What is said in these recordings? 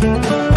Bueno,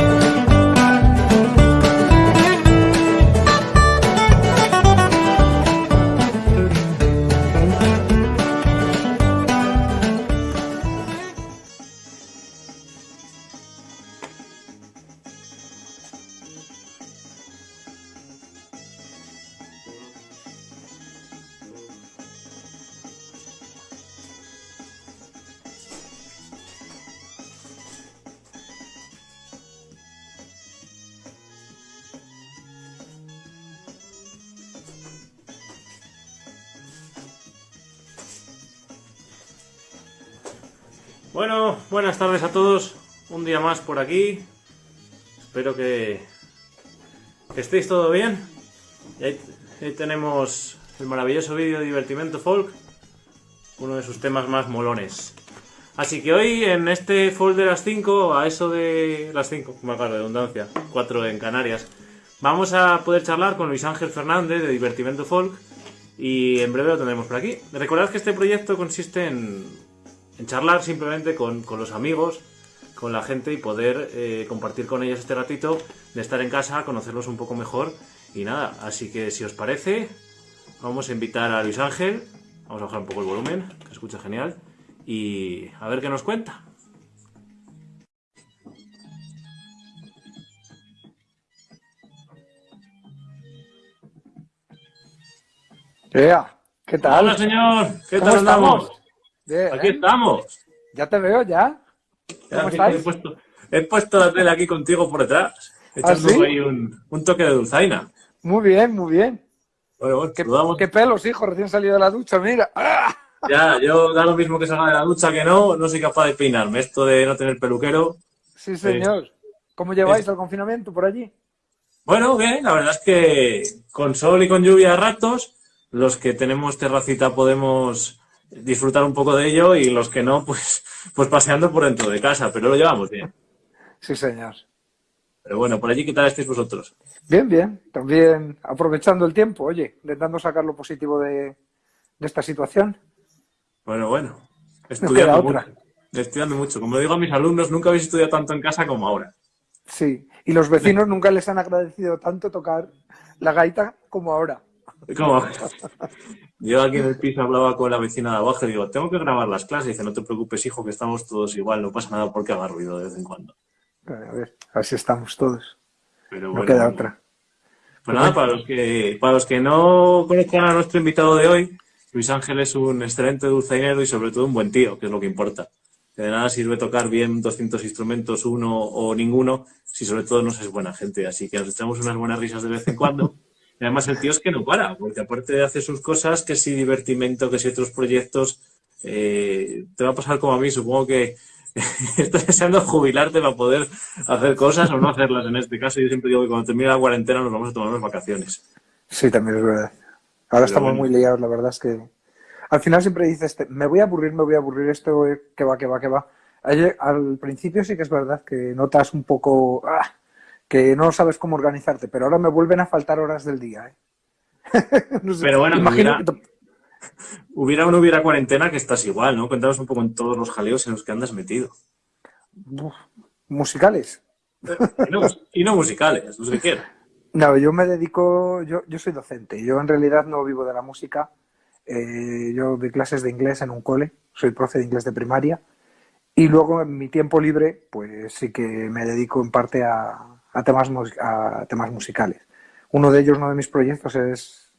más por aquí. Espero que, que estéis todo bien. Y ahí, ahí tenemos el maravilloso vídeo de Divertimento Folk, uno de sus temas más molones. Así que hoy en este folk de las 5, a eso de las 5, me acuerdo de redundancia, 4 en Canarias, vamos a poder charlar con Luis Ángel Fernández de Divertimento Folk y en breve lo tendremos por aquí. Recordad que este proyecto consiste en en charlar simplemente con, con, los amigos, con la gente y poder eh, compartir con ellos este ratito de estar en casa, conocerlos un poco mejor y nada. Así que si os parece, vamos a invitar a Luis Ángel, vamos a bajar un poco el volumen, que se escucha genial, y a ver qué nos cuenta. Ea, ¿qué tal? Hola señor, ¿qué tal andamos? Bien, Aquí estamos. Ya te veo, ya. He puesto, he puesto la tele aquí contigo por detrás. Echando ¿Ah, sí? ahí un, un toque de dulzaina. Muy bien, muy bien. Bueno, bueno, ¿Qué, pelos, hijo, recién salido de la ducha, mira. ¡Ah! Ya, yo da lo mismo que salga de la ducha que no, no soy capaz de peinarme. Esto de no tener peluquero. Sí, señor. ¿Cómo lleváis el confinamiento por allí? Bueno, bien, la verdad es que con sol y con lluvia a ratos, los que tenemos terracita podemos disfrutar un poco de ello y los que no, pues, pues paseando por dentro de casa, pero lo llevamos bien. Sí, señor. Pero bueno, por allí, ¿qué tal estáis vosotros? Bien, bien. También aprovechando el tiempo, oye, intentando sacar lo positivo de, de esta situación. Bueno, bueno, estudiando mucho. Estudiando mucho. Como digo a mis alumnos, nunca habéis estudiado tanto en casa como ahora. Sí. Y los vecinos nunca les han agradecido tanto tocar la gaita como ahora. Yo aquí en el piso hablaba con la vecina de abajo y digo, tengo que grabar las clases. Y dice, no te preocupes, hijo, que estamos todos igual, no pasa nada porque haga ruido de vez en cuando. A ver, así estamos todos. Pero No bueno, queda otra. Pues nada, para los que para los que no conozcan a nuestro invitado de hoy, Luis Ángel es un excelente dulzainero y sobre todo un buen tío, que es lo que importa. De nada sirve tocar bien 200 instrumentos, uno o ninguno, si sobre todo no es buena gente. Así que nos echamos unas buenas risas de vez en cuando. Y además el tío es que no para, porque aparte de hacer sus cosas, que si divertimento, que si otros proyectos, eh, te va a pasar como a mí, supongo que estás deseando jubilarte para poder hacer cosas o no hacerlas en este caso. Yo siempre digo que cuando termine la cuarentena nos vamos a tomar unas vacaciones. Sí, también es verdad. Ahora estamos bueno. muy liados, la verdad es que al final siempre dices, me voy a aburrir, me voy a aburrir, esto eh, que va, que va, que va. Ayer- al principio sí que es verdad que notas un poco ah, que no sabes cómo organizarte, pero ahora me vuelven a faltar horas del día. ¿eh? No sé, Pero bueno, imagino que Hubiera o no hubiera cuarentena, que estás igual, ¿no? Cuéntanos un poco en todos los jaleos en los que andas metido. Uf, musicales. Y no, y no musicales, los que quieras. No, yo me dedico, yo, yo soy docente, yo en realidad no vivo de la música, Eh, yo doy clases de inglés en un cole, soy profe de inglés de primaria y luego en mi tiempo libre pues sí que me dedico en parte a, a temas, a temas musicales. Uno de ellos, uno de mis proyectos es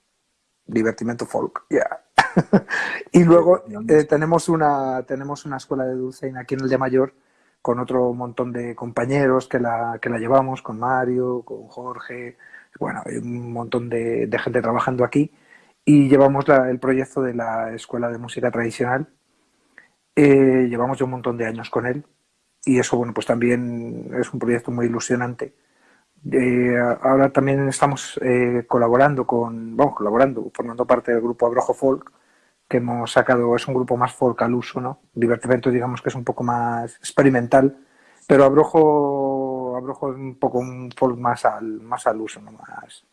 divertimento folk, yeah. y luego eh, tenemos, una, tenemos una escuela de dulzaina aquí en el de Mayor con otro montón de compañeros que la, que la llevamos, con Mario, con Jorge, bueno, hay un montón de, de gente trabajando aquí y llevamos la- el proyecto de la Escuela de Música Tradicional. Eh, llevamos ya un montón de años con él y eso, bueno, pues también es un proyecto muy ilusionante. Eh, ahora también estamos eh, colaborando con, vamos, colaborando, formando parte del grupo Abrojo Folk, que hemos sacado, es un grupo más folk al uso, ¿no? Divertimento, digamos que es un poco más experimental, pero Abrojo, Abrojo es un poco un folk más al, más al uso, ¿no? Más,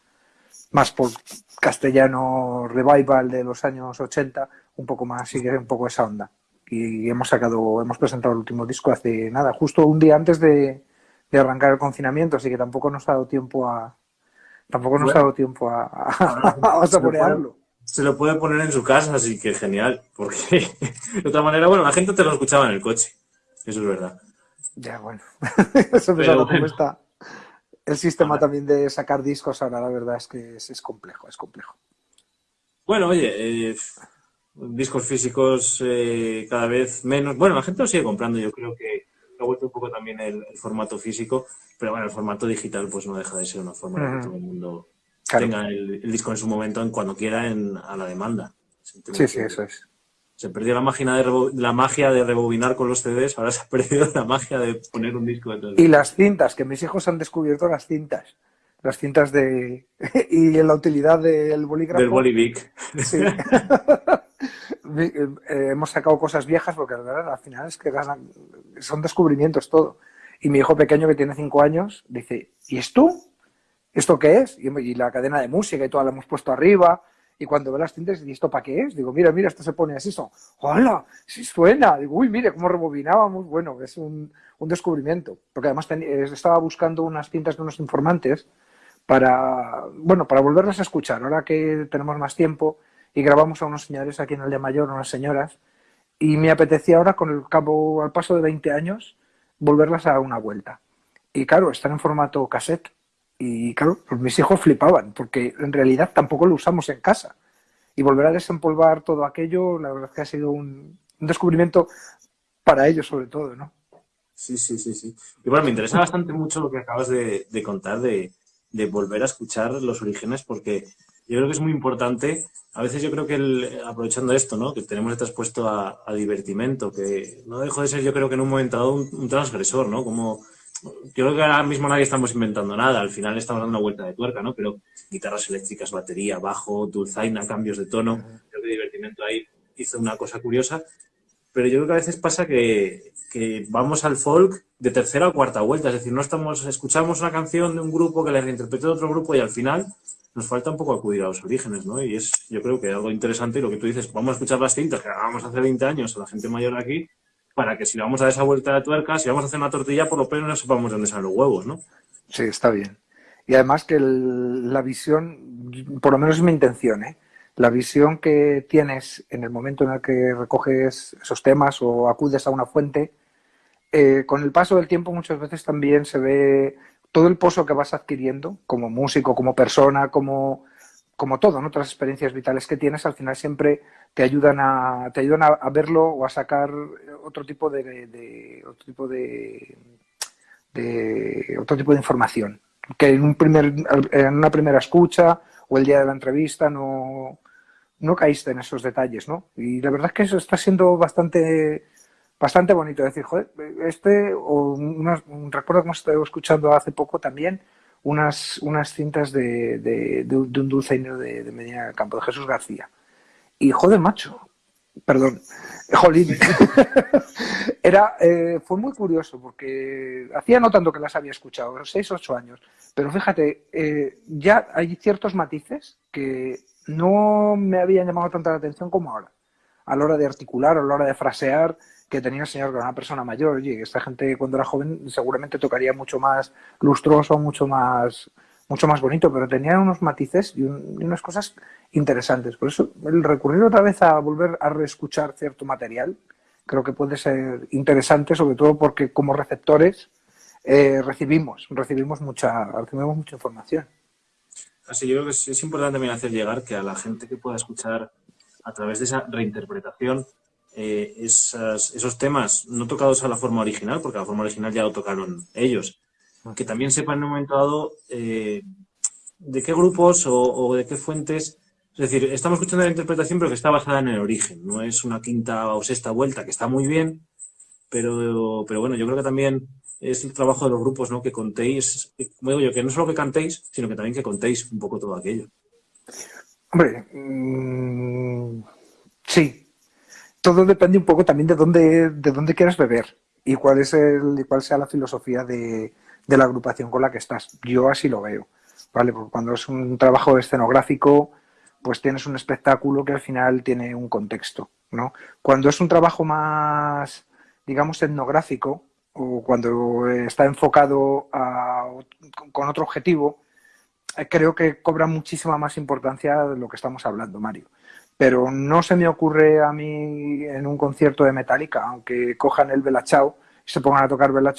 más folk castellano revival de los años 80, un poco más, sigue un poco esa onda. Y hemos sacado, hemos presentado el último disco hace nada, justo un día antes de, de arrancar el confinamiento, así que tampoco nos ha dado tiempo a tampoco nos ha dado tiempo a, a, saborearlo. Se lo puede poner en su casa, así que genial, porque de otra manera, bueno, la gente te lo escuchaba en el coche, eso es verdad. Ya, bueno, eso es cómo está el sistema también de sacar discos ahora, la verdad es que es, complejo, es complejo. Bueno, oye, eh, discos físicos eh, cada vez menos. Bueno, la gente lo sigue comprando, yo creo que ha vuelto un poco también el, formato físico, pero bueno, el formato digital pues no deja de ser una forma de que todo el mundo tenga el, disco en su momento, en cuando quiera, en, a la demanda. Sí, sí, eso es. Se perdió la magia, de la magia de rebobinar con los CDs, ahora se ha perdido la magia de poner un disco dentro Y las cintas, que mis hijos han descubierto las cintas. Las cintas de... y la utilidad del bolígrafo. Del Bolivic. Sí. Eh, hemos sacado cosas viejas porque al final es que son descubrimientos todo. Y mi hijo pequeño que tiene cinco años dice, ¿y esto? ¿Esto qué es? Y, la cadena de música y todo la hemos puesto arriba. Y cuando ve las cintas, ¿y esto para qué es? Digo, mira, mira, esto se pone así. Son, ¡Hola! ¡Sí suena! Digo, uy, mire cómo rebobinábamos. Bueno, es un, un descubrimiento. Porque además estaba buscando unas cintas de unos informantes para, bueno, para volverlas a escuchar. Ahora que tenemos más tiempo, y grabamos a unos señores aquí en el de Mayor, unas señoras, y me apetecía ahora, con el cabo, al paso de 20 años, volverlas a una vuelta. Y claro, están en formato cassette. Y claro, pues mis hijos flipaban, porque en realidad tampoco lo usamos en casa. Y volver a desempolvar todo aquello, la verdad es que ha sido un, descubrimiento para ellos sobre todo, ¿no? Sí, sí, sí, sí. Y bueno, me interesa bastante mucho lo que acabas de, contar de, de, volver a escuchar los orígenes, porque yo creo que es muy importante. A veces yo creo que aprovechando esto, ¿no? Que tenemos expuesto a, a, divertimento, que no dejo de ser yo creo que en un momento dado un, transgresor, ¿no? Como yo creo que ahora mismo nadie estamos inventando nada, al final estamos dando una vuelta de tuerca, ¿no? Pero guitarras eléctricas, batería, bajo, dulzaina, cambios de tono, creo que divertimento ahí hizo una cosa curiosa. Pero yo creo que a veces pasa que, que vamos al folk de tercera o cuarta vuelta, es decir, no estamos, escuchamos una canción de un grupo que le reinterpretó otro grupo y al final nos falta un poco acudir a los orígenes, ¿no? Y es, yo creo que algo interesante lo que tú dices, vamos a escuchar las cintas que hagamos hace 20 años a la gente mayor de aquí, para que si vamos a esa vuelta de tuerca, si vamos a hacer una tortilla, por lo menos no sepamos dónde salen los huevos, ¿no? Sí, está bien. Y además que la visión, por lo menos es mi intención, ¿eh? La visión que tienes en el momento en el que recoges esos temas o acudes a una fuente, eh, con el paso del tiempo muchas veces también se ve todo el pozo que vas adquiriendo como músico, como persona, como, como todo, ¿no? otras experiencias vitales que tienes, al final siempre te ayudan a, te ayudan a, verlo o a sacar otro tipo de, otro tipo de, de, otro tipo de información que en un primer en una primera escucha o el día de la entrevista no, no caíste en esos detalles, ¿no? Y la verdad es que eso está siendo bastante bastante bonito. decir, joder, este, o un recuerdo que hemos estado escuchando hace poco también, unas, unas cintas de, de, de, un dulceño de, de Medina del Campo, de Jesús García. Y joder, macho, perdón, jolín, era, eh, fue muy curioso porque hacía no tanto que las había escuchado, seis, ocho años, pero fíjate, eh, ya hay ciertos matices que no me habían llamado tanta la atención como ahora, a la hora de articular, a la hora de frasear, que tenía el señor que era una persona mayor. Oye, esta gente cuando era joven seguramente tocaría mucho más lustroso, mucho más, mucho más bonito, pero tenía unos matices y, unas cosas interesantes. Por eso el recurrir otra vez a volver a reescuchar cierto material creo que puede ser interesante, sobre todo porque como receptores eh, recibimos, recibimos mucha, recibimos mucha información. Así yo creo que es importante también hacer llegar que a la gente que pueda escuchar a través de esa reinterpretación eh, esos temas no tocados a la forma original, porque la forma original ya lo tocaron ellos, que también sepan en un momento dado eh, de qué grupos o, de qué fuentes. Es decir, estamos escuchando la interpretación, pero que está basada en el origen, no es una quinta o sexta vuelta, que está muy bien, pero, pero bueno, yo creo que también es el trabajo de los grupos, ¿no? Que contéis, como digo yo, que no solo que cantéis, sino que también que contéis un poco todo aquello. Hombre, mm, sí, todo depende un poco también de dónde, de dónde quieras beber y cuál es el, cuál sea la filosofía de, de, la agrupación con la que estás. Yo así lo veo, ¿vale? Porque cuando es un trabajo escenográfico, pues tienes un espectáculo que al final tiene un contexto, ¿no? Cuando es un trabajo más, digamos, etnográfico, o cuando está enfocado con otro objetivo, eh, creo que cobra muchísima más importancia de lo que estamos hablando, Mario. Pero no se me ocurre a mí en un concierto de Metallica, aunque cojan el Bella y se pongan a tocar Bella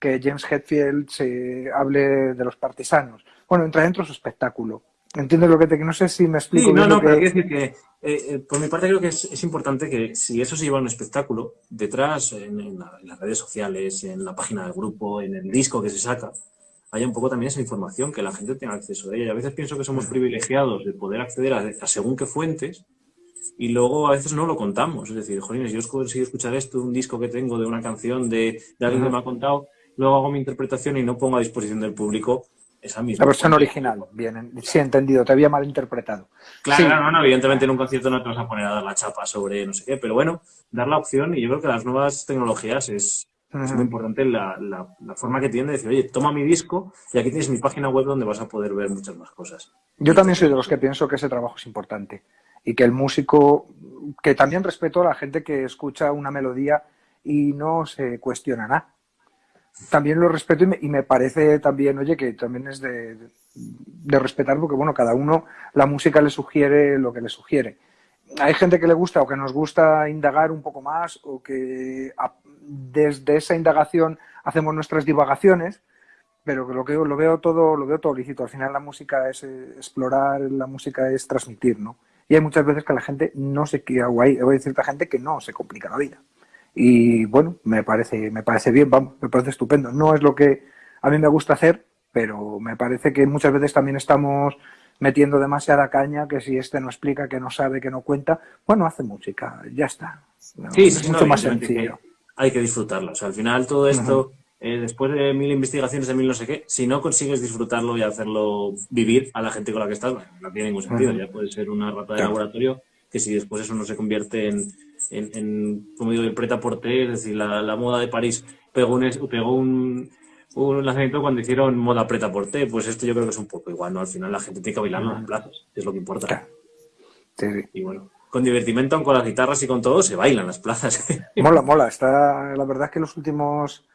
que James Hetfield se hable de los partisanos. Bueno, entra dentro su espectáculo. ¿Entiendes lo que te... No sé si me explico sí, no, no, pero quiero decir que, eh, eh, por mi parte creo que es, importante que si eso se lleva a un espectáculo, detrás, en, las redes sociales, en la página del grupo, en el disco que se saca, haya un poco también esa información, que la gente tenga acceso a ella. Y a veces pienso que somos privilegiados de poder acceder a, según qué fuentes y luego a veces no lo contamos. Es decir, jolines, yo he conseguido escuchar esto, un disco que tengo de una canción de, alguien que me ha contado, luego hago mi interpretación y no pongo a disposición del público esa misma. La versión original, bien, sí, entendido, te había malinterpretado. Claro, no, no, evidentemente en un concierto no te vas a poner a dar la chapa sobre no sé qué, pero bueno, dar la opción y yo creo que las nuevas tecnologías es, es muy importante la, la, forma que tiene de decir, oye, toma mi disco y aquí tienes mi página web donde vas a poder ver muchas más cosas. Yo también soy de los que pienso que ese trabajo es importante y que el músico, que también respeto a la gente que escucha una melodía y no se cuestiona nada. También lo respeto y me, parece también, oye, que también es de, de respetar porque, bueno, cada uno la música le sugiere lo que le sugiere hay gente que le gusta o que nos gusta indagar un poco más o que desde esa indagación hacemos nuestras divagaciones, pero lo que lo veo todo, lo veo todo lícito. Al final la música es eh, explorar, la música es transmitir, ¿no? Y hay muchas veces que la gente no se o hay, hay cierta gente que no se complica la vida. Y bueno, me parece, me parece bien, me parece estupendo. No es lo que a mí me gusta hacer, pero me parece que muchas veces también estamos metiendo demasiada caña, que si este no explica, que no sabe, que no cuenta, bueno, hace música, ya está. sí, es mucho más sencillo. Hay que disfrutarlo. O sea, al final todo esto, eh, después de mil investigaciones de mil no sé qué, si no consigues disfrutarlo y hacerlo vivir a la gente con la que estás, no tiene ningún sentido. Ya puede ser una rata de laboratorio que si después eso no se convierte en, en, como digo, el preta porter, es decir, la, moda de París pegó un, pegó un un lanzamiento cuando hicieron moda preta por té, pues esto yo creo que es un poco igual, ¿no? Al final la gente tiene que bailar en las plazas, es lo que importa. Sí, Y bueno, con divertimento, con las guitarras y con todo, se bailan las plazas. Mola, mola. Está, la verdad es que los últimos,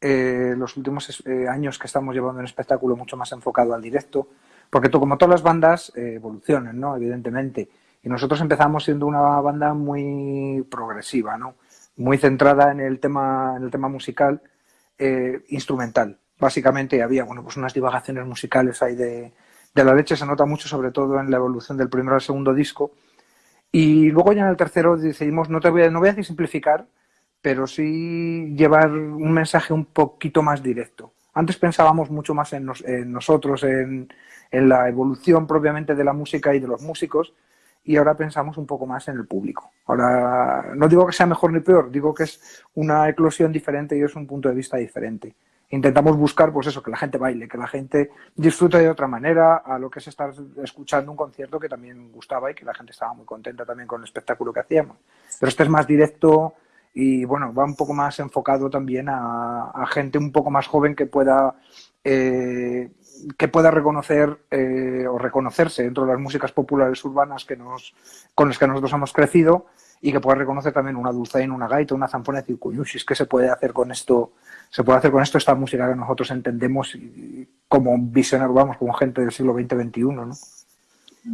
eh, los últimos eh, años que estamos llevando un espectáculo mucho más enfocado al directo, porque como todas las bandas eh, evolucionan, ¿no? Evidentemente. Y nosotros empezamos siendo una banda muy progresiva, ¿no? Muy centrada en el tema, en el tema musical eh, instrumental. Básicamente había bueno, pues unas divagaciones musicales ahí de, de, la leche, se nota mucho sobre todo en la evolución del primero al segundo disco. Y luego ya en el tercero decidimos, no, te voy a, no voy a decir simplificar, pero sí llevar un mensaje un poquito más directo. Antes pensábamos mucho más en, en nosotros, en, en, la evolución propiamente de la música y de los músicos, y ahora pensamos un poco más en el público. Ahora, no digo que sea mejor ni peor, digo que es una eclosión diferente y es un punto de vista diferente. Intentamos buscar, pues eso, que la gente baile, que la gente disfrute de otra manera a lo que es estar escuchando un concierto que también gustaba y que la gente estaba muy contenta también con el espectáculo que hacíamos. Pero este es más directo y, bueno, va un poco más enfocado también a, gente un poco más joven que pueda eh, que pueda reconocer eh, o reconocerse dentro de las músicas populares urbanas que nos, con las que nosotros hemos crecido y que pueda reconocer también una dulzaina, una gaita, una zampona y decir, ¿qué se puede hacer con esto? Se puede hacer con esto esta música que nosotros entendemos como visionarios, vamos, como gente del siglo XX-XXI, ¿no?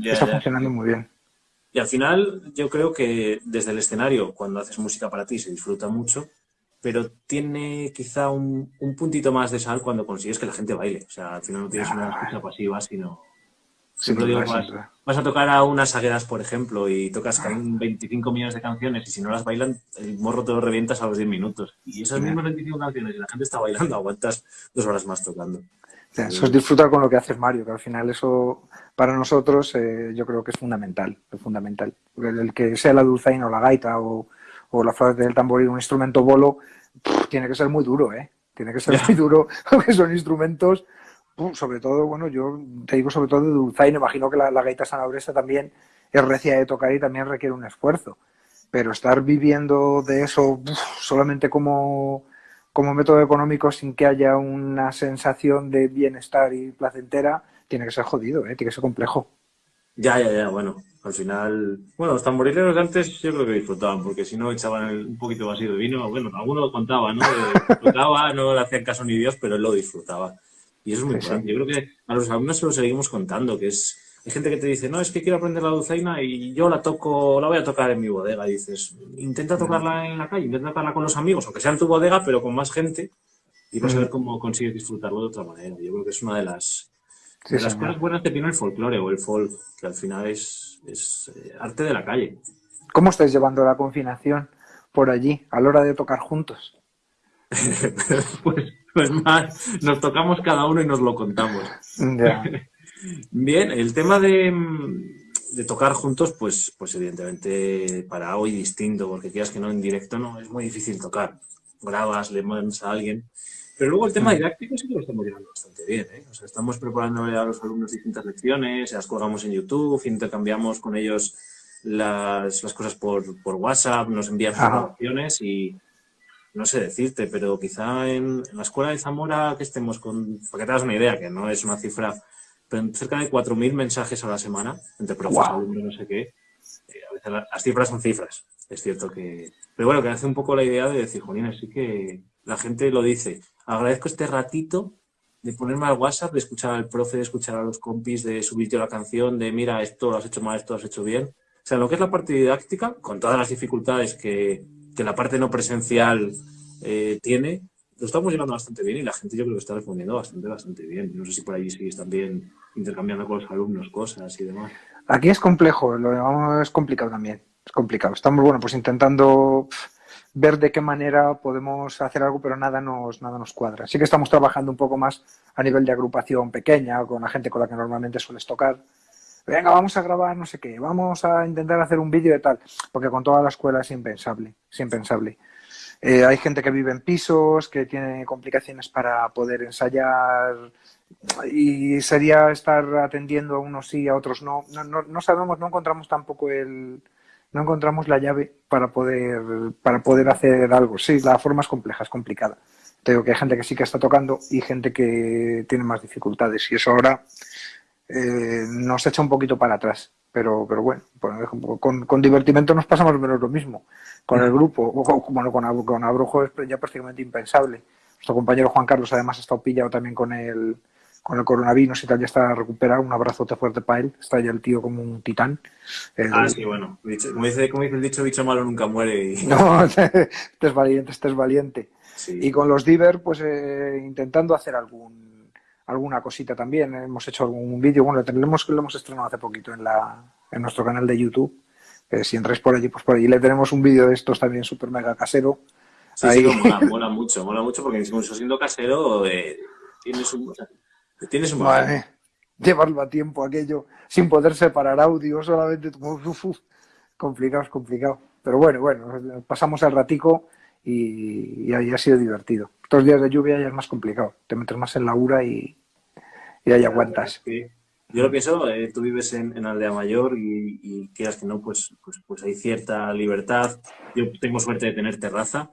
Está funcionando muy bien. Y al final yo creo que desde el escenario, cuando haces música para ti, se disfruta mucho, pero tiene quizá un, un, puntito más de sal cuando consigues que la gente baile. O sea, al final no tienes una escucha pasiva, sino... Siempre digo, vas, a tocar a unas agueras, por ejemplo, y tocas 25 millones de canciones y si no las bailan, el morro te lo revientas a los 10 minutos. Y esas mismas 25 canciones y la gente está bailando, aguantas dos horas más tocando. eso es disfrutar con lo que haces Mario, que al final eso para nosotros eh, yo creo que es fundamental, es fundamental. El, que sea la dulzaina o la gaita o, o la flauta del tamboril, un instrumento bolo, tiene que ser muy duro, ¿eh? Tiene que ser muy duro, porque son instrumentos, sobre todo, bueno, yo te digo sobre todo de dulzaina, imagino que la, gaita sanabresa también es recia de tocar y también requiere un esfuerzo. Pero estar viviendo de eso solamente como, como método económico sin que haya una sensación de bienestar y placentera, tiene que ser jodido, ¿eh? tiene que ser complejo. Ya, ya, ya, bueno, al final, bueno, los tamborileros de antes yo creo que disfrutaban, porque si no echaban un poquito vacío de vino, bueno, alguno lo contaba, ¿no? Disfrutaba, no le hacían caso ni Dios, pero él lo disfrutaba. Y eso es muy importante. Yo creo que a los alumnos se lo seguimos contando, que es, hay gente que te dice, no, es que quiero aprender la dulzaina y yo la toco, la voy a tocar en mi bodega. Dices, intenta tocarla en la calle, intenta tocarla con los amigos, aunque sea en tu bodega, pero con más gente, y vas a ver cómo consigues disfrutarlo de otra manera. Yo creo que es una de las, de las cosas buenas que tiene el folclore o el folk, que al final es, es eh, arte de la calle. ¿Cómo estáis llevando la confinación por allí a la hora de tocar juntos? pues, pues más, nos tocamos cada uno y nos lo contamos. Bien, el tema de, de, tocar juntos, pues, pues evidentemente para hoy distinto, porque quieras que no en directo no es muy difícil tocar. Grabas, le mandas a alguien. Pero luego el tema mm. didáctico sí que lo estamos llevando bastante bien. ¿eh? O sea, estamos preparando a los alumnos distintas lecciones, las colgamos en YouTube, intercambiamos con ellos las, las cosas por, por, WhatsApp, nos envían grabaciones y, no sé decirte, pero quizá en, la escuela de Zamora que estemos con, para que te das una idea, que no es una cifra, pero cerca de 4.000 mensajes a la semana, entre profesores, alumnos, no sé qué. Eh, a veces las cifras son cifras, es cierto que... Pero bueno, que hace un poco la idea de decir, Jolín, sí que la gente lo dice. Agradezco este ratito de ponerme al WhatsApp, de escuchar al profe, de escuchar a los compis, de subirte la canción, de mira, esto lo has hecho mal, esto lo has hecho bien. O sea, lo que es la parte didáctica, con todas las dificultades que, que la parte no presencial eh, tiene, lo estamos llevando bastante bien y la gente yo creo que está respondiendo bastante, bastante bien. No sé si por ahí sigues también intercambiando con los alumnos cosas y demás. Aquí es complejo, lo es complicado también, es complicado. Estamos, bueno, pues intentando ver de qué manera podemos hacer algo, pero nada nos, nada nos cuadra. Sí que estamos trabajando un poco más a nivel de agrupación pequeña, con la gente con la que normalmente sueles tocar, venga, vamos a grabar no sé qué, vamos a intentar hacer un vídeo de tal, porque con toda la escuela es impensable, impensable. Eh, hay gente que vive en pisos, que tiene complicaciones para poder ensayar y sería estar atendiendo a unos sí, a otros no. No, no, no sabemos, no encontramos tampoco el, no encontramos la llave para poder, para poder hacer algo. Sí, la forma es compleja, es complicada. Tengo que hay gente que sí que está tocando y gente que tiene más dificultades y eso ahora eh, nos echa un poquito para atrás. Pero, pero bueno, con, con divertimento nos pasamos menos lo mismo. Con el grupo, bueno, con, con Abrujo es ya prácticamente impensable. Nuestro compañero Juan Carlos además ha estado pillado también con el, con el coronavirus y tal, ya está recuperado. Un abrazote fuerte para él. Está ya el tío como un titán. ah, sí, bueno. como, dice, como dice el dicho, bicho malo nunca muere. Y... No, este es valiente, este es valiente. Y con los Diver, pues eh, intentando hacer algún alguna cosita también. Hemos hecho algún vídeo, bueno, lo, tenemos, lo hemos estrenado hace poquito en, la, en nuestro canal de YouTube. si entráis por allí, pues por allí le tenemos un vídeo de estos también súper mega casero. Sí, sí, mola, mucho, mola mucho porque incluso siendo casero eh, tienes un... tienes un llevarlo a tiempo aquello sin poder separar audio, solamente complicado, es complicado. Pero bueno, bueno, pasamos el ratico y, y, ha sido divertido. Estos días de lluvia ya es más complicado, te metes más en la ura y, y ahí aguantas. Yo lo pienso, eh, tú vives en, Aldea Mayor y, y, quieras que no, pues, pues, pues hay cierta libertad. Yo tengo suerte de tener terraza,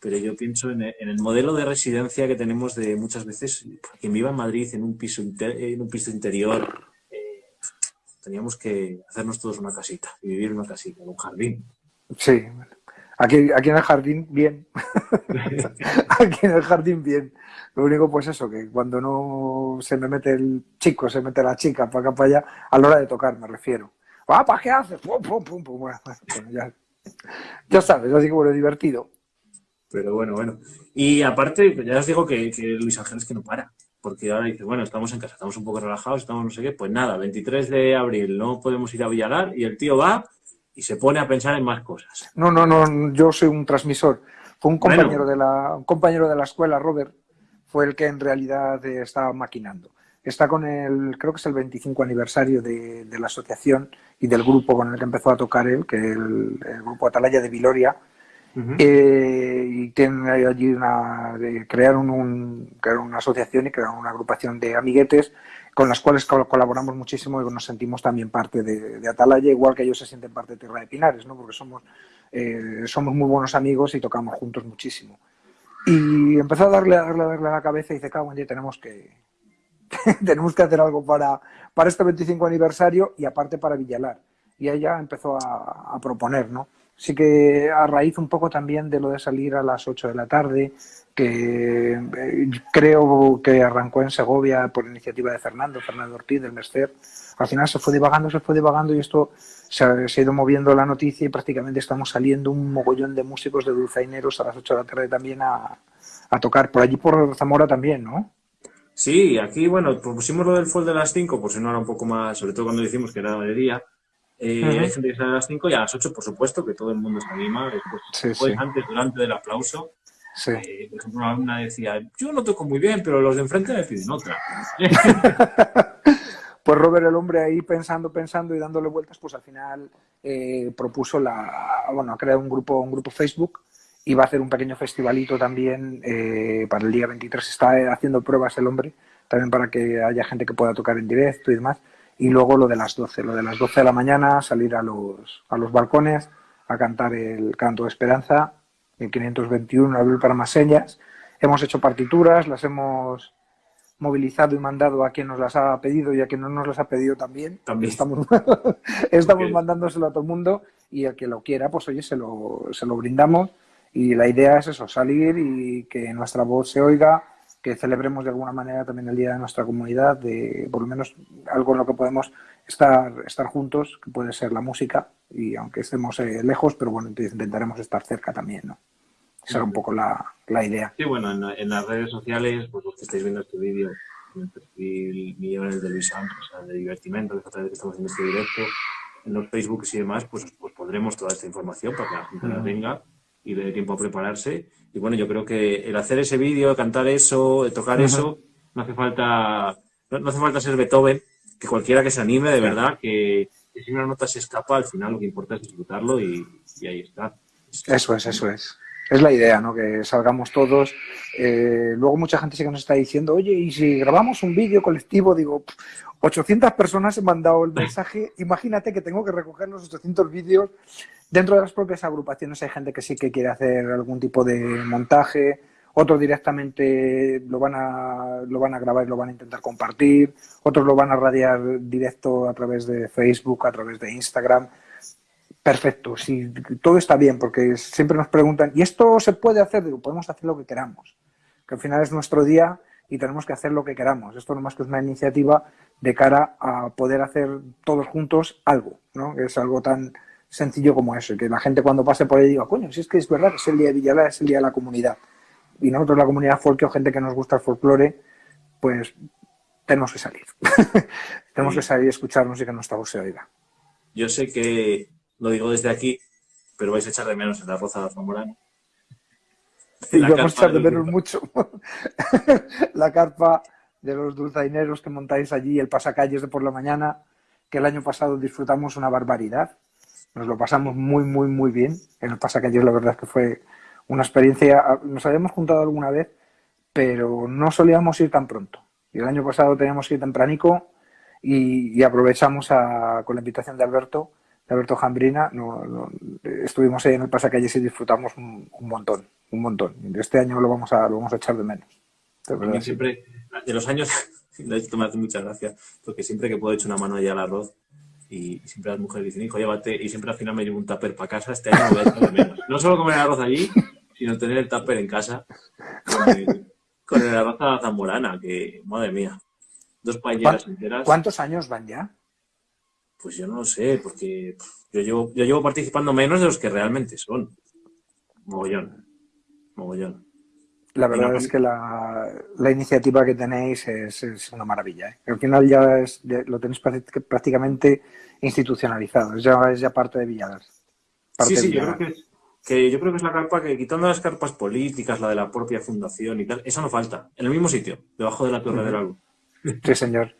pero yo pienso en, el modelo de residencia que tenemos de muchas veces, quien viva en Madrid en un piso, en un piso interior, eh, teníamos que hacernos todos una casita y vivir en una casita, en un jardín. Sí, aquí, aquí en el jardín bien. aquí en el jardín bien. Lo único, pues eso, que cuando no se me mete el chico, se mete la chica para acá, para allá, a la hora de tocar, me refiero. ¡Ah, ¿para qué haces? Ya, ya sabes, así que bueno, divertido. Pero bueno, bueno. Y aparte, ya os digo que, Luis Ángel es que no para. Porque ahora dice, bueno, estamos en casa, estamos un poco relajados, estamos no sé qué. Pues nada, 23 de abril no podemos ir a Villalar y el tío va y se pone a pensar en más cosas. No, no, no, yo soy un transmisor. Fue un compañero, de, la, un compañero de la escuela, Robert, fue el que en realidad estaba maquinando. Está con el, creo que es el 25 aniversario de, la asociación y del grupo con el que empezó a tocar él, que es el, grupo Atalaya de Viloria. Eh, y tienen allí crearon, un, una asociación y crearon una agrupación de amiguetes con las cuales colaboramos muchísimo y nos sentimos también parte de, Atalaya, igual que ellos se sienten parte de Tierra de Pinares, ¿no? porque somos, eh, somos muy buenos amigos y tocamos juntos muchísimo. Y empezó a darle, a darle, a darle a la cabeza y dice, cago en tenemos que, tenemos que hacer algo para, para este 25 aniversario y aparte para Villalar. Y ella empezó a proponer, ¿no? Sí que a raíz un poco también de lo de salir a las 8 de la tarde, que eh, creo que arrancó en Segovia por iniciativa de Fernando, Fernando Ortiz del Mercer. Al final se fue divagando, se fue divagando y esto se ha, ido moviendo la noticia y prácticamente estamos saliendo un mogollón de músicos de dulzaineros a las 8 de la tarde también a, a tocar. Por allí por Zamora también, ¿no? Sí, aquí, bueno, pusimos lo del fall de las 5, por si no era un poco más, sobre todo cuando decimos que era de día. Eh, uh -huh. Hay gente que sale a las 5 y a las 8, por supuesto, que todo el mundo se anima. Después, Sí, después sí. antes, durante del aplauso. Sí. Eh, por ejemplo, una alumna decía, yo no toco muy bien, pero los de enfrente me piden otra. Pues Robert, el hombre ahí pensando, pensando y dándole vueltas, pues al final eh, propuso la, bueno, ha creado un grupo, un grupo Facebook y va a hacer un pequeño festivalito también eh, para el día 23. Está haciendo pruebas el hombre, también para que haya gente que pueda tocar en directo y demás. Y luego lo de las 12, lo de las 12 de la mañana, salir a los, a los balcones a cantar el canto de esperanza, el 521, Abril para más señas. Hemos hecho partituras, las hemos movilizado y mandado a quien nos las ha pedido y a quien no nos las ha pedido también. También. Estamos, estamos mandándoselo a todo el mundo y el que lo quiera, pues oye, se lo, se lo brindamos. Y la idea es eso, salir y que nuestra voz se oiga, que celebremos de alguna manera también el día de nuestra comunidad, de por lo menos algo en lo que podemos estar, estar juntos, que puede ser la música, y aunque estemos eh, lejos, pero bueno, intentaremos estar cerca también, ¿no? Esa era un poco la, la idea. Sí, bueno, en, en las redes sociales, pues los que estáis viendo este vídeo, en el perfil mío, en el de Luis Santos, o sea, de divertimento, que es otra vez que estamos haciendo este directo, en los Facebooks y demás, pues, pues pondremos toda esta información para que la gente la tenga y le dé tiempo a prepararse. Y bueno, yo creo que el hacer ese vídeo, cantar eso, tocar eso, no hace falta, no, hace falta ser Beethoven, que cualquiera que se anime, de verdad, que, que si una nota se escapa, al final lo que importa es disfrutarlo y, y ahí está. Eso es, eso es. Es la idea, ¿no? Que salgamos todos. Eh, luego mucha gente sí que nos está diciendo, oye, ¿y si grabamos un vídeo colectivo? Digo, "Pff, 800 personas han mandado el mensaje. Imagínate que tengo que recoger los 800 vídeos. Dentro de las propias agrupaciones hay gente que sí que quiere hacer algún tipo de montaje. Otros directamente lo van a, lo van a grabar y lo van a intentar compartir. Otros lo van a radiar directo a través de Facebook, a través de Instagram perfecto, si todo está bien, porque siempre nos preguntan, ¿y esto se puede hacer? Podemos hacer lo que queramos, que al final es nuestro día y tenemos que hacer lo que queramos. Esto no más que es una iniciativa de cara a poder hacer todos juntos algo, ¿no? Es algo tan sencillo como eso, que la gente cuando pase por ahí diga, coño, si es que es verdad que es el día de Villalar, es el día de la comunidad. Y nosotros, la comunidad folk o gente que nos gusta el folclore, pues tenemos que salir. tenemos Sí. que salir y escucharnos y que nuestra voz se oiga. Yo sé que lo digo desde aquí, pero vais a echar de menos en la Roza Zamorano. Y La vamos a echar de menos mucho la carpa de los dulzaineros que montáis allí, el pasacalles de por la mañana, que el año pasado disfrutamos una barbaridad. Nos lo pasamos muy, muy, muy bien. En el pasacalles la verdad es que fue una experiencia. Nos habíamos juntado alguna vez, pero no solíamos ir tan pronto. Y el año pasado teníamos que ir tempranico y, y aprovechamos a- con la invitación de Alberto, de Alberto Jambrina, no- no- estuvimos ahí en el pasacalles y disfrutamos un, un montón, un montón. Este año lo vamos a, lo vamos a echar de menos. De sí. siempre, de los años, me hace mucha gracia, porque siempre que puedo echo una mano allá al arroz y siempre las mujeres dicen, hijo, llévate, y siempre al final me llevo un tupper para casa, este año voy a echar de menos. No solo comer el arroz allí, sino tener el tupper en casa con el, con el arroz a la zamorana, que, madre mía, dos paelleras enteras. ¿Cuántos años van ya? Pues yo no lo sé, porque yo llevo, yo llevo participando menos de los que realmente son. Mogollón. Mogollón. La verdad no- es que la, la iniciativa que tenéis es, es una maravilla. ¿eh? Al final ya, es- ya lo tenéis prácti- prácticamente institucionalizado. Es ya, es ya parte de Villalar. Parte Sí, sí, yo creo que es, que yo creo que es la carpa que, quitando las carpas políticas, la de la propia fundación y tal, esa no falta. En el mismo sitio, debajo de la torre del álbum. Sí, señor.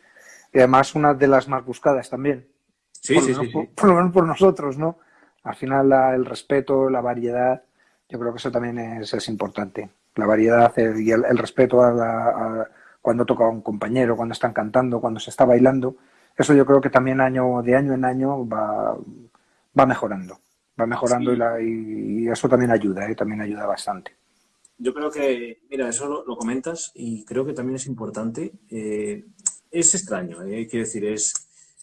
Y además una de las más buscadas también. Sí, por, sí, sí, por- sí. por lo menos por nosotros, ¿no? Al final la- el respeto, la variedad, yo creo que eso también es, es importante. La variedad y el, el respeto a, la- a cuando toca un compañero, cuando están cantando, cuando se está bailando. Eso yo creo que también año de año en año va, va mejorando. Va mejorando Sí. y, la- y- y eso también ayuda, ¿eh? también ayuda bastante. yo creo que, mira, eso lo, comentas y creo que también es importante. Eh, es extraño, eh, quiero decir, es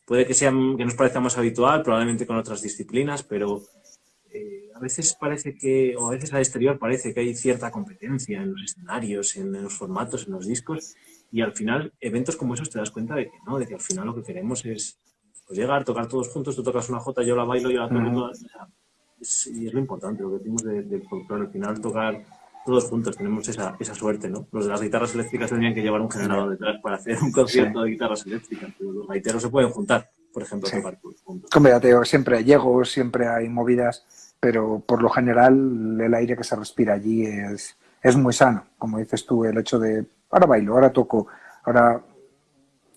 puede que sea que nos parezca más habitual, probablemente con otras disciplinas, pero eh, a veces parece que, o a veces al exterior parece que hay cierta competencia en los escenarios, en, los formatos, en los discos, y al final, eventos como esos te das cuenta de que no, de que al final lo que queremos es pues, llegar, tocar todos juntos, tú tocas una jota, yo la bailo, yo la toco, y es lo importante, lo que decimos del folclore, al final tocar todos juntos tenemos esa, esa suerte, ¿no? Los de las guitarras eléctricas tendrían que llevar un generador detrás para hacer un concierto de guitarras eléctricas, pero los gaiteros se pueden juntar, por ejemplo, a tocar todos juntos. Siempre hay llegos, siempre hay movidas, pero por lo general el aire que se respira allí es, es muy sano, como dices tú, el hecho de ahora bailo, ahora toco, ahora...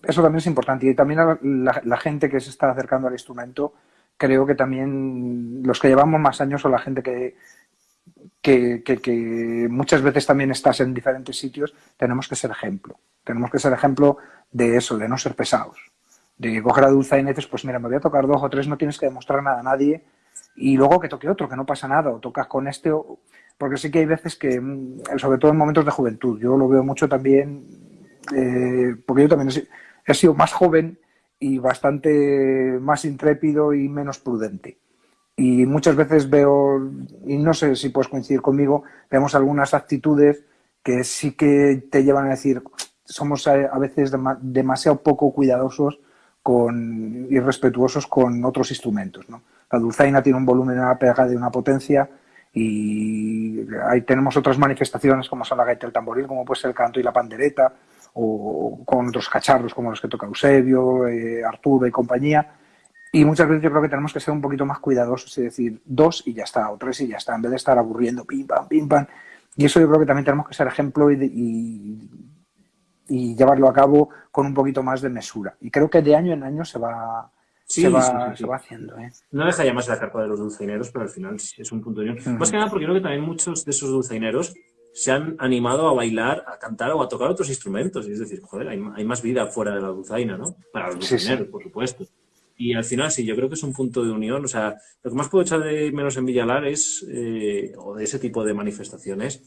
Eso también es importante y también la, gente que se está acercando al instrumento creo que también los que llevamos más años o la gente que, que, muchas veces también estás en diferentes sitios, tenemos que ser ejemplo. Tenemos que ser ejemplo de eso, de no ser pesados. De coger a Dulce y dices, pues mira, me voy a tocar dos o tres, no tienes que demostrar nada a nadie. Y luego que toque otro, que no pasa nada, o tocas con este, o... porque sí que hay veces que, mm, sobre todo en momentos de juventud, yo lo veo mucho también, eh, porque yo también he sido más joven y bastante más intrépido y menos prudente. Y muchas veces veo, y no sé si puedes coincidir conmigo, vemos algunas actitudes que sí que te llevan a decir, somos a veces demasiado poco cuidadosos con, y respetuosos con otros instrumentos. ¿no? La dulzaina tiene un volumen, una pega de una potencia y ahí tenemos otras manifestaciones como son la gaita del tamboril, como puede ser el canto y la pandereta, o con otros cacharros como los que toca Eusebio, eh, Arturo y compañía. Y muchas veces yo creo que tenemos que ser un poquito más cuidadosos y decir dos y ya está, o tres y ya está, en vez de estar aburriendo, pim, pam, pim, pam. Y eso yo creo que también tenemos que ser ejemplo y, llevarlo a cabo con un poquito más de mesura. Y creo que de año en año se va, se, va, se va haciendo. ¿eh? No deja llamarse la carpa de los dulceineros, pero al final es un punto de unión. Más que nada porque creo que también muchos de esos dulceineros se han animado a bailar, a cantar o a tocar otros instrumentos. Es decir, joder, hay, más vida fuera de la dulzaina, ¿no? Para los dulceineros, por supuesto. Y al final sí, yo creo que es un punto de unión. O sea, lo que más puedo echar de menos en Villalar es, eh, o de ese tipo de manifestaciones,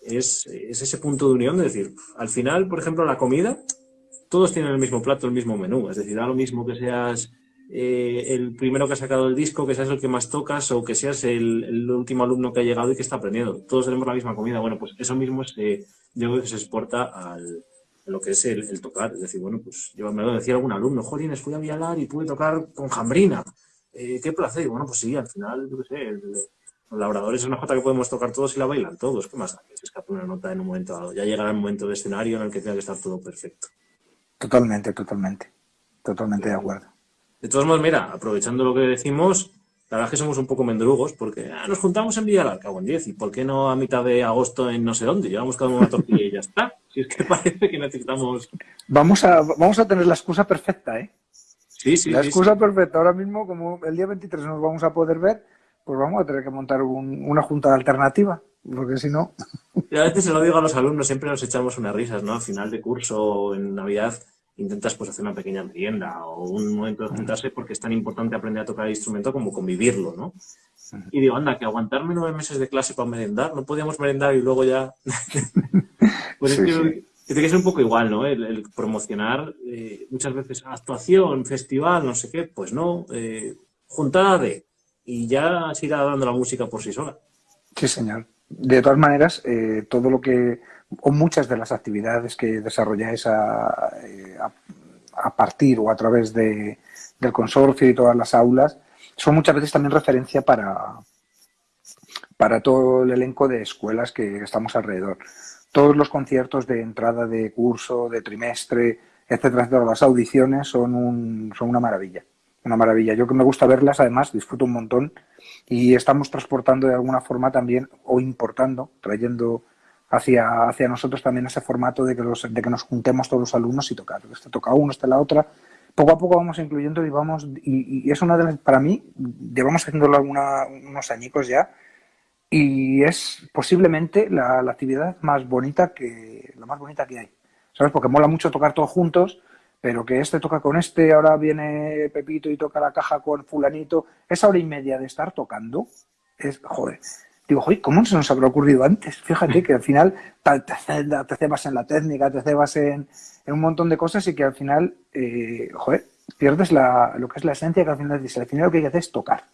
es, es, ese punto de unión de decir, al final, por ejemplo, la comida, todos tienen el mismo plato, el mismo menú. Es decir, da lo mismo que seas eh, el primero que ha sacado el disco, que seas el que más tocas o que seas el, último alumno que ha llegado y que está aprendiendo. Todos tenemos la misma comida. Bueno, pues eso mismo se, yo creo que se exporta al, a lo que es el, tocar. Es decir, bueno, pues yo me lo decía algún alumno, Jolines, fui a Vialar y pude tocar con Jambrina. Eh, qué placer. Y bueno, pues sí, al final, yo qué sé, el, labrador es una jota que podemos tocar todos y la bailan todos. ¿Qué más da? Que se escape una nota en un momento dado. Ya llegará el momento de escenario en el que tenga que estar todo perfecto. Totalmente, totalmente. Totalmente de acuerdo. De todos modos, mira, aprovechando lo que decimos, la verdad es que somos un poco mendrugos porque ah, nos juntamos en Villalar, cago en 10, ¿y por qué no a mitad de agosto en no sé dónde? Llevamos cada uno una tortilla y ya está. Si es que parece que necesitamos... Vamos a, vamos a tener la excusa perfecta, ¿eh? Sí, sí. La excusa perfecta. Ahora mismo, como el día 23 nos vamos a poder ver, pues vamos a tener que montar una junta alternativa, porque si no... Y a veces se lo digo a los alumnos, siempre nos echamos unas risas, ¿no? Al final de curso, en Navidad intentas pues hacer una pequeña merienda o un momento de juntarse porque es tan importante aprender a tocar el instrumento como convivirlo, ¿no? Y digo, anda, que aguantarme nueve meses de clase para merendar, no podíamos merendar y luego ya... pues es que, tiene que ser un poco igual, ¿no? El, promocionar eh, muchas veces actuación, festival, no sé qué, pues no, eh, juntada de... Y ya se irá dando la música por sí sola. Sí, señor. De todas maneras, eh, todo lo que o muchas de las actividades que desarrolláis a, eh, a, partir o a través de, del consorcio y todas las aulas son muchas veces también referencia para, para todo el elenco de escuelas que estamos alrededor. Todos los conciertos de entrada de curso, de trimestre, etcétera, etcétera, las audiciones son, un, son una maravilla. Una maravilla. Yo que me gusta verlas, además, disfruto un montón y estamos transportando de alguna forma también o importando, trayendo hacia, hacia nosotros también ese formato de que, los, de que nos juntemos todos los alumnos y tocar. Este toca uno, este la otra. Poco a poco vamos incluyendo y vamos, y, es una de las, para mí, llevamos haciéndolo alguna, unos añicos ya, y es posiblemente la, actividad más bonita que, la más bonita que hay. ¿Sabes? Porque mola mucho tocar todos juntos, pero que este toca con este, ahora viene Pepito y toca la caja con fulanito, esa hora y media de estar tocando, es, joder, digo, oye, ¿cómo se nos habrá ocurrido antes? Fíjate que al final te, cebas en la técnica, te cebas en, en, un montón de cosas y que al final, eh, joder, pierdes la, lo que es la esencia que al final dice, al final lo que hay que hacer es tocar.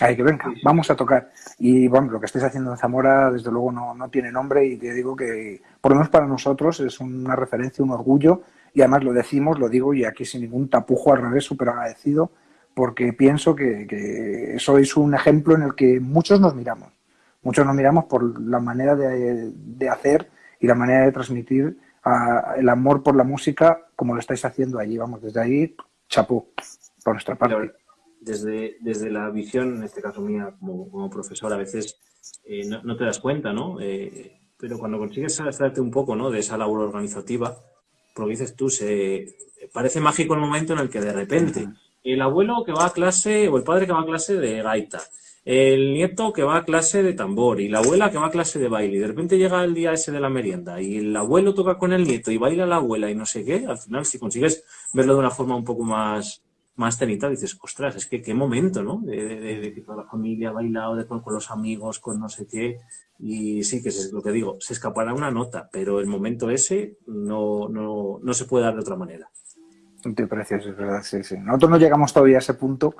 Hay que venga, vamos a tocar. Y bueno, lo que estáis haciendo en Zamora, desde luego, no, no tiene nombre y te digo que, por lo menos para nosotros, es una referencia, un orgullo. Y además lo decimos, lo digo y aquí sin ningún tapujo, al revés, súper agradecido, porque pienso que, que sois un ejemplo en el que muchos nos miramos. Muchos nos miramos por la manera de, de hacer y la manera de transmitir a, el amor por la música como lo estáis haciendo allí. Vamos, desde ahí, chapó, por nuestra parte desde, desde la visión, en este caso mía como, como profesor, a veces eh, no, no, te das cuenta, ¿no? Eh, pero cuando consigues saltarte un poco, ¿no? De esa labor organizativa, porque dices tú, se parece mágico el momento en el que de repente el abuelo que va a clase o el padre que va a clase de gaita, el nieto que va a clase de tambor y la abuela que va a clase de baile y de repente llega el día ese de la merienda y el abuelo toca con el nieto y baila la abuela y no sé qué, al final si consigues verlo de una forma un poco más, más cenita, dices, ostras, es que qué momento, ¿no? De, que toda la familia ha bailado de, con, los amigos, con no sé qué. Y sí, que es lo que digo, se escapará una nota, pero el momento ese no, no, no se puede dar de otra manera. Te precios, es verdad, sí, sí. Nosotros no llegamos todavía a ese punto,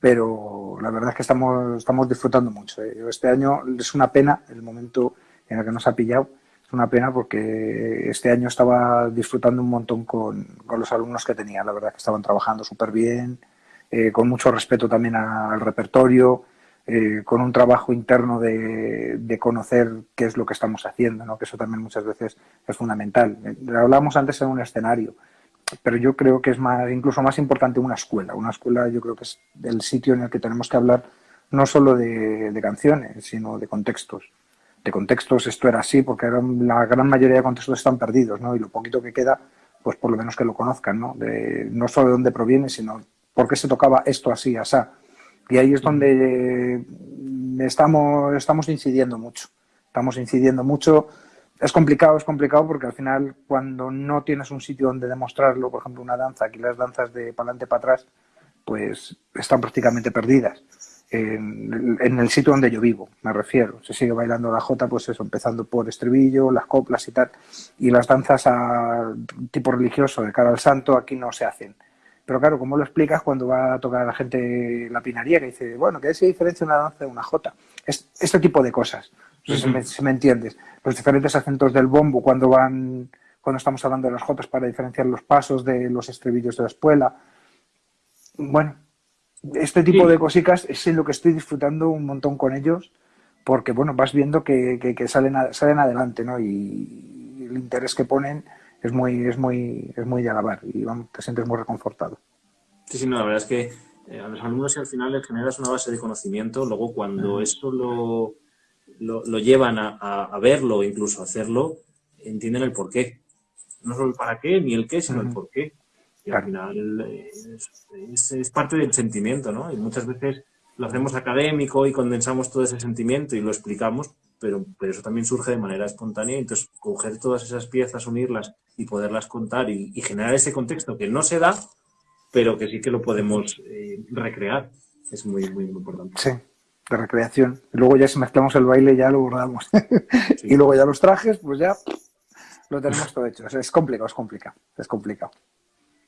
pero la verdad es que estamos, estamos disfrutando mucho. ¿eh? Este año es una pena el momento en el que nos ha pillado, es una pena porque este año estaba disfrutando un montón con, los alumnos que tenía. La verdad que estaban trabajando súper bien, eh, con mucho respeto también al repertorio, eh, con un trabajo interno de, de, conocer qué es lo que estamos haciendo, ¿no? que eso también muchas veces es fundamental. Lo hablamos antes en un escenario, pero yo creo que es más, incluso más importante una escuela. Una escuela yo creo que es el sitio en el que tenemos que hablar no solo de, de canciones, sino de contextos de contextos esto era así, porque la gran mayoría de contextos están perdidos, ¿no? Y lo poquito que queda, pues por lo menos que lo conozcan, ¿no? De, no solo de dónde proviene, sino por qué se tocaba esto así, asá. Y ahí es donde estamos, estamos incidiendo mucho. Estamos incidiendo mucho. Es complicado, es complicado porque al final cuando no tienes un sitio donde demostrarlo, por ejemplo una danza, aquí las danzas de para adelante para atrás, pues están prácticamente perdidas en, el sitio donde yo vivo, me refiero. Se sigue bailando la jota, pues eso, empezando por estribillo, las coplas y tal. Y las danzas a tipo religioso de cara al santo aquí no se hacen. Pero claro, ¿cómo lo explicas cuando va a tocar a la gente la pinaría que dice, bueno, ¿qué se diferencia una danza de una jota? Es, este tipo de cosas, sé si, me, si me entiendes. Los diferentes acentos del bombo cuando van, cuando estamos hablando de las jotas para diferenciar los pasos de los estribillos de la espuela. Bueno, este tipo sí. de cositas es en lo que estoy disfrutando un montón con ellos, porque bueno, vas viendo que, que, que salen, a, salen adelante, ¿no? Y, y, el interés que ponen es muy, es muy, es muy de alabar y vamos, te sientes muy reconfortado. Sí, sí, no, la verdad es que eh, a los alumnos al final les generas una base de conocimiento, luego cuando uh -huh. esto lo, lo, lo llevan a, a, a, verlo, incluso a hacerlo, entienden el por qué. No solo el para qué ni el qué, sino uh -huh. el por qué. Y al final es, es, es, parte del sentimiento, ¿no? Y muchas veces lo hacemos académico y condensamos todo ese sentimiento y lo explicamos, pero, pero eso también surge de manera espontánea. Entonces, coger todas esas piezas, unirlas y poderlas contar y, y generar ese contexto que no se da, pero que sí que lo podemos eh, recrear, es muy, muy, muy importante. Sí, de recreación. Y luego ya si mezclamos el baile ya lo bordamos. Sí. y luego ya los trajes, pues ya lo tenemos todo hecho. Es complicado, es complicado, es complicado.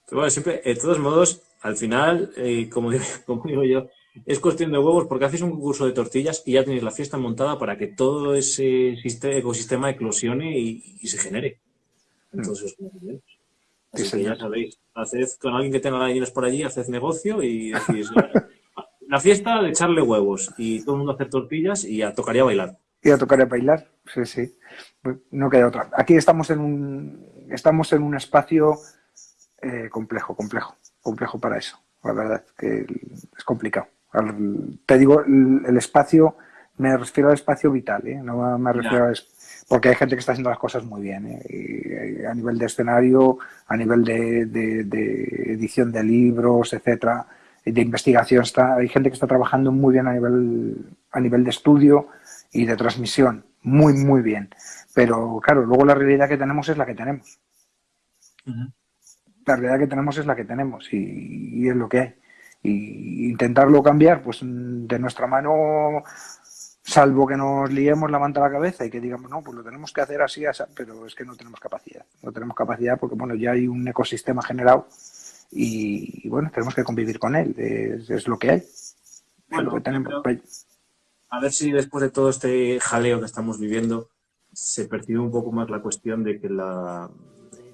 Pero bueno, siempre, de todos modos, al final, eh, como, digo, como, digo, yo, es cuestión de huevos porque haces un concurso de tortillas y ya tenéis la fiesta montada para que todo ese sistema, ecosistema eclosione y, y, se genere. Entonces, mm. Así sí, que ya sabéis, haced con alguien que tenga gallinas por allí, haced negocio y decís, la fiesta de echarle huevos y todo el mundo hacer tortillas y ya tocaría bailar. Y a tocaría bailar, sí, sí. No queda otra. Aquí estamos en un, estamos en un espacio eh, complejo, complejo, complejo para eso. La verdad que es complicado. Te digo, el, el espacio, me refiero al espacio vital, ¿eh? no me refiero a... Porque hay gente que está haciendo las cosas muy bien, ¿eh? y, a nivel de escenario, a nivel de, de, de edición de libros, etcétera, de investigación, está, hay gente que está trabajando muy bien a nivel, a nivel de estudio y de transmisión, muy, muy bien. Pero claro, luego la realidad que tenemos es la que tenemos. Uh -huh la realidad que tenemos es la que tenemos y, y, es lo que hay. Y intentarlo cambiar, pues de nuestra mano salvo que nos liemos la manta a la cabeza y que digamos, no, pues lo tenemos que hacer así, así, pero es que no tenemos capacidad. No tenemos capacidad porque, bueno, ya hay un ecosistema generado y, bueno, tenemos que convivir con él, es, lo que hay. Bueno, que tenemos. A ver si después de todo este jaleo que estamos viviendo se percibe un poco más la cuestión de que la,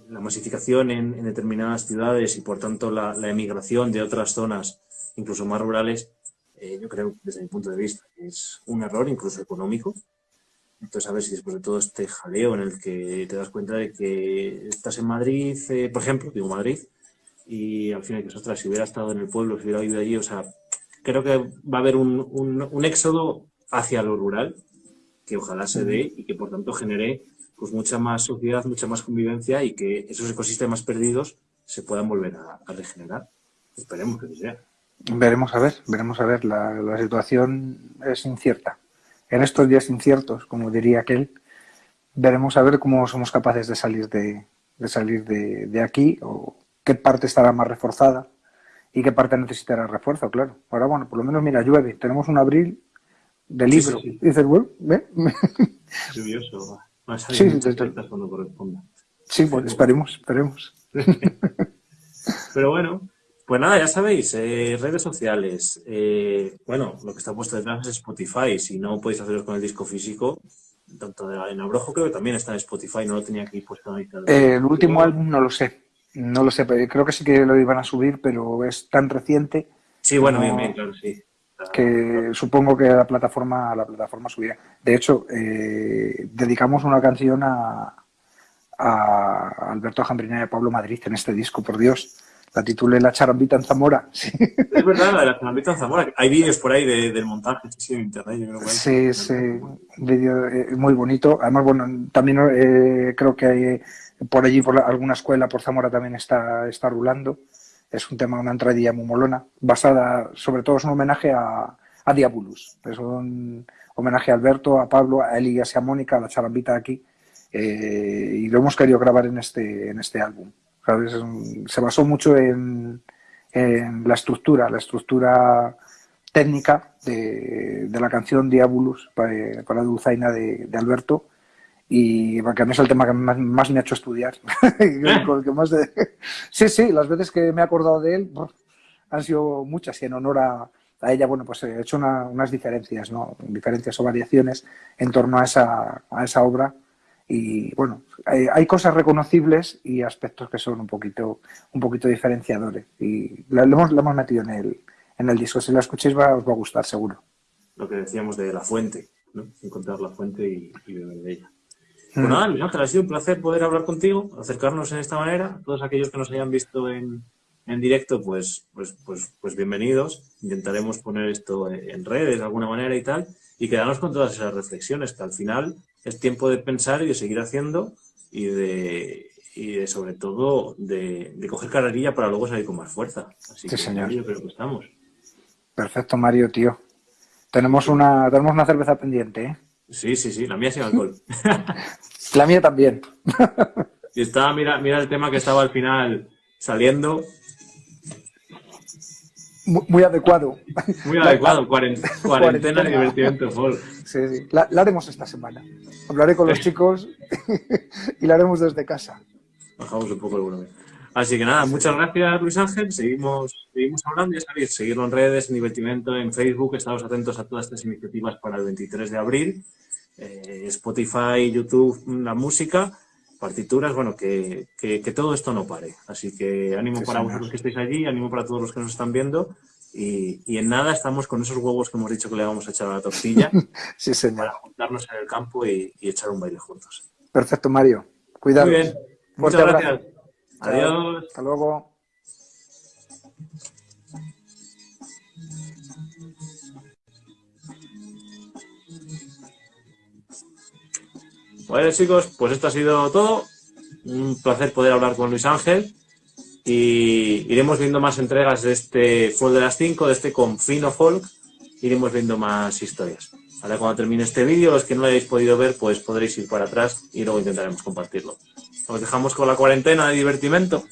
la masificación en, determinadas ciudades y por tanto la, emigración de otras zonas, incluso más rurales, eh, yo creo, desde mi punto de vista, es un error incluso económico. Entonces, a ver si después de todo este jaleo en el que te das cuenta de que estás en Madrid, eh, por ejemplo, digo Madrid, y al final que ostras, si hubiera estado en el pueblo, si hubiera vivido allí, o sea, creo que va a haber un, un éxodo hacia lo rural, que ojalá se dé y que por tanto genere pues mucha más sociedad, mucha más convivencia y que esos ecosistemas perdidos se puedan volver a, regenerar. Esperemos que sea. Veremos a ver, veremos a ver. La, situación es incierta. En estos días inciertos, como diría aquel, veremos a ver cómo somos capaces de salir de, salir de, aquí o qué parte estará más reforzada y qué parte necesitará refuerzo, claro. Ahora, bueno, por lo menos, mira, llueve. Tenemos un abril de libro. dices, bueno, ¿ve? Lluvioso, sí, Sí, pues esperemos, esperemos. Pero bueno, pues nada, ya sabéis, eh, redes sociales. Eh, bueno, lo que está puesto detrás es Spotify. Si no podéis hacerlo con el disco físico, tanto de, en Abrojo creo que también está en Spotify, no lo tenía aquí puesto ahí. Eh, el último álbum no lo sé. No lo sé, creo que sí que lo iban a subir, pero es tan reciente. Sí, bueno, bien, bien, claro, sí que supongo que la plataforma, la plataforma subirá. De hecho, eh, dedicamos una canción a, a Alberto Jambrinera y a Pablo Madrid en este disco, por Dios. La titulé La charambita en Zamora. Es verdad, la de la charambita en Zamora. Hay vídeos por ahí del montaje, sí, en internet. sí, sí, un vídeo eh, muy bonito. Además, bueno, también eh, creo que hay, por allí, por alguna escuela, por Zamora también está, está rulando. Es un tema, una entradilla muy molona, basada, sobre todo es un homenaje a, a Diabolus. Es un homenaje a Alberto, a Pablo, a Eli y a Mónica, a la charambita aquí. Eh, y lo hemos querido grabar en este, en este álbum. Se basó mucho en, la estructura, la estructura técnica de, de la canción Diabolus para, para la dulzaina de Alberto y porque a mí es el tema que más, me ha hecho estudiar. Sí, sí, las veces que me he acordado de él han sido muchas y en honor a, ella, bueno, pues he hecho unas diferencias, ¿no? Diferencias o variaciones en torno a esa, a esa obra y bueno, hay, cosas reconocibles y aspectos que son un poquito, un poquito diferenciadores y lo, hemos, lo hemos metido en el, en el disco. Si lo escucháis va, os va a gustar, seguro. Lo que decíamos de la fuente, ¿no? Encontrar la fuente y, y beber de ella. Pues nada, Luis Ángel, ha sido un placer poder hablar contigo, acercarnos en esta manera. Todos aquellos que nos hayan visto en, en directo, pues, pues, pues, pues bienvenidos. Intentaremos poner esto en redes de alguna manera y tal, y quedarnos con todas esas reflexiones, que al final es tiempo de pensar y de seguir haciendo y de, y de sobre todo de, de coger carrerilla para luego salir con más fuerza. Así que señor. yo creo que estamos. Perfecto, Mario, tío. Tenemos una, tenemos una cerveza pendiente, ¿eh? Sí, sí, sí, la mía sin alcohol. la mía también. y estaba, mira, mira el tema que estaba al final saliendo. Muy, adecuado. Muy adecuado, cuarentena, y divertimento Sí, sí. La, haremos esta semana. Hablaré con los chicos y la haremos desde casa. Bajamos un poco el volumen. Así que nada, muchas gracias Luis Ángel, seguimos, seguimos hablando, ya sabéis, seguirlo en redes, en Divertimento, en Facebook, estamos atentos a todas estas iniciativas para el 23 de abril, eh, Spotify, YouTube, la música, partituras, bueno, que, que, todo esto no pare. Así que ánimo para vosotros que estéis allí, ánimo para todos los que nos están viendo y, y, en nada estamos con esos huevos que hemos dicho que le vamos a echar a la tortilla sí, señor. para juntarnos en el campo y, y, echar un baile juntos. Perfecto, Mario. Cuidado. Muy bien. Muchas gracias. Adiós. Hasta luego. Bueno chicos, pues esto ha sido todo. Un placer poder hablar con Luis Ángel. Y iremos viendo más entregas de este Folk de las 5, de este Confino Folk. Iremos viendo más historias. Ahora cuando termine este vídeo, los que no lo hayáis podido ver, pues podréis ir para atrás y luego intentaremos compartirlo. Nos dejamos con la cuarentena de divertimento.